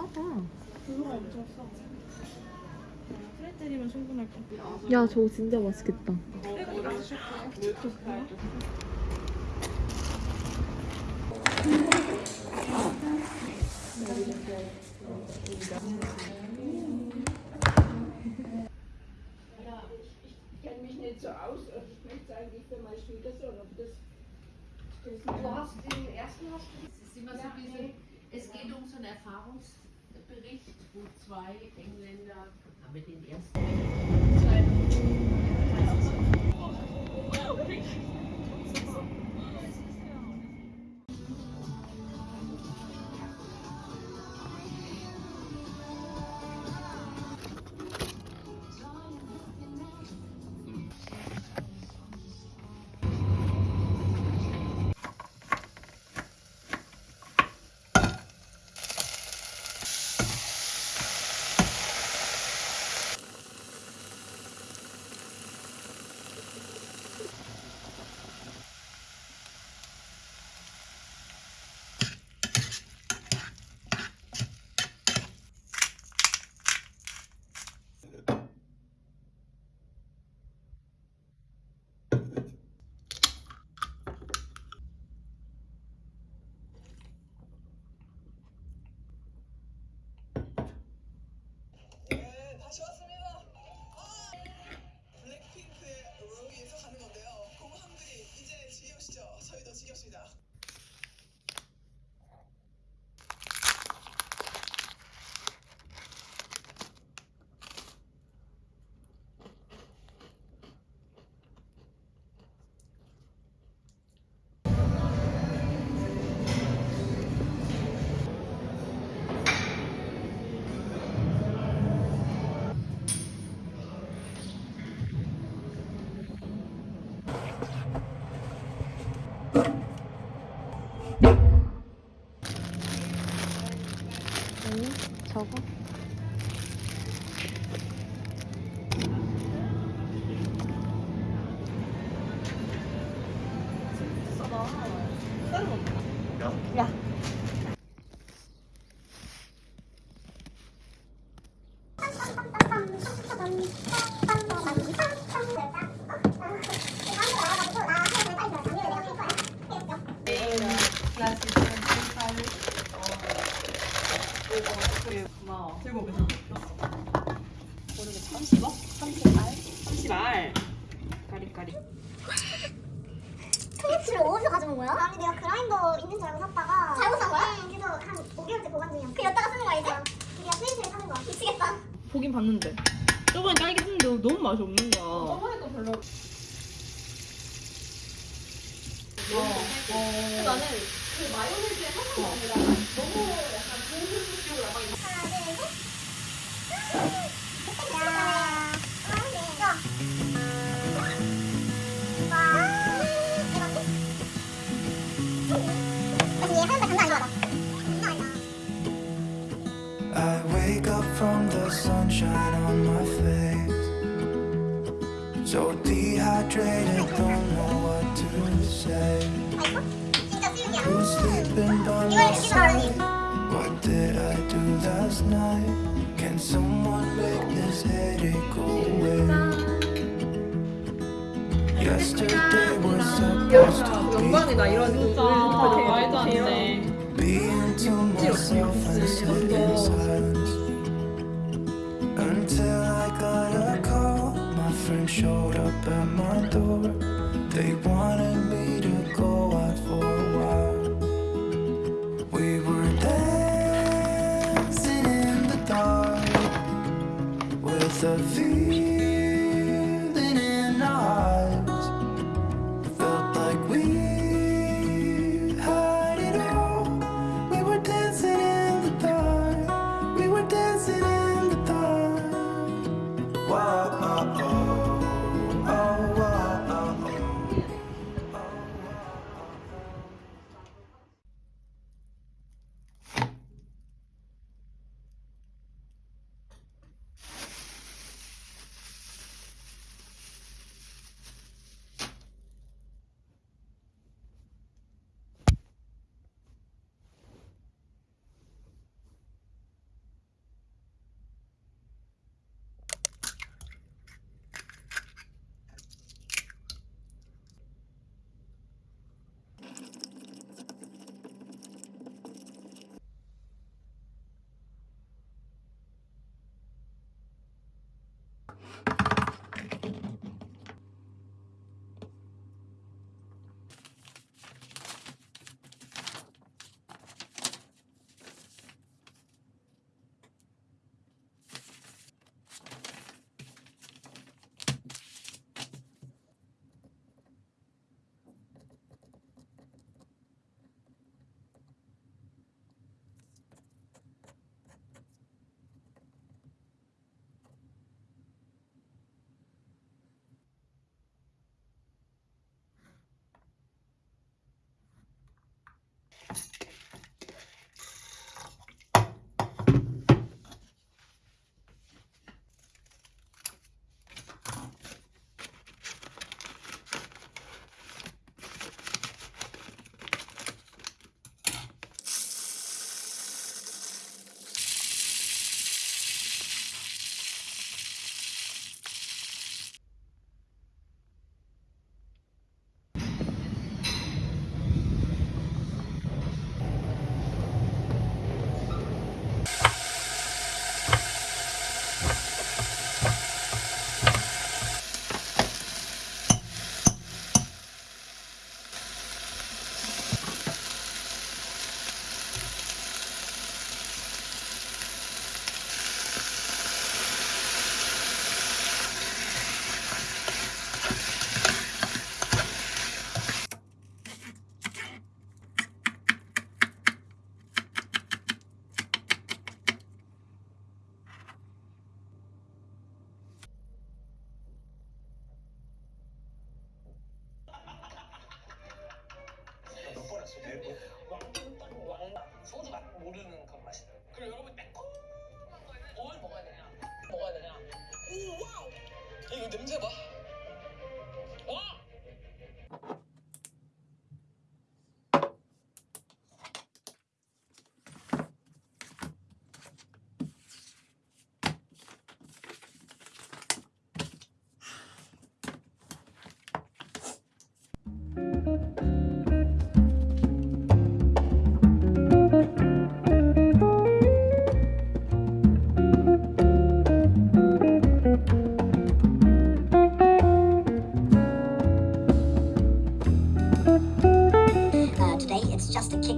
싸다. 그거 엄청 싸. 프레들이면 충분할 것 같아. 야, 저거 진짜 맛있겠다. So aus. Ich möchte eigentlich für meine Schwiegersohn, ob das, das Du hast den ersten hast du. Es ist immer so nee. es geht um so einen Erfahrungsbericht, wo zwei Engländer, haben wir den ersten. 야. 이빨을 그리고 고마워 30억? 30알? 30알 가리가리 통후치를 어디서 가져온 거야? 아니 내가 그라인더 있는 줄 알고 샀다가 잘못 산 거야? 응 그래서 한 5개월째 보관 중이야 그 여기다가 쓰는 거야 이제? 우리가 프린트를 사는 거야 미치겠다 보긴 봤는데. 저번에 딸기 했는데 너무 맛이 없는 거야. 저번에도 별로. 나는 그 마요네즈에 한번 먹느라 너무 sleeping by my side? What did I do last night? Can someone make this headache go away? Yesterday was supposed to be 영광이다 이런 진짜 말도 안 돼. Being to myself and sit in silence Until I got a call My friend showed up at my door They wanted me to the thing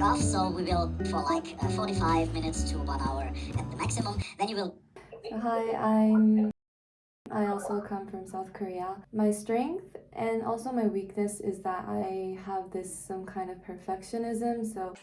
just a kickoff, so we will for like uh, 45 minutes to one hour at the maximum. Then you will Hi, I'm. I also come from South Korea. My strength and also my weakness is that I have this some kind of perfectionism. So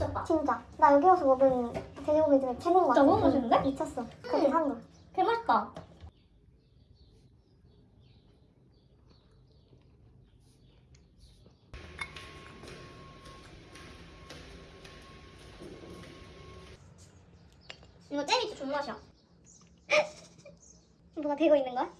미쳤다. 진짜. 나 여기 와서 먹은 돼지고기 중에 최고인 것 같아 너무 맛있는데? 미쳤어. 거기 사는 거개 맛있다. 이거 잼이 존맛이야. 뭐가 되고 있는 거야?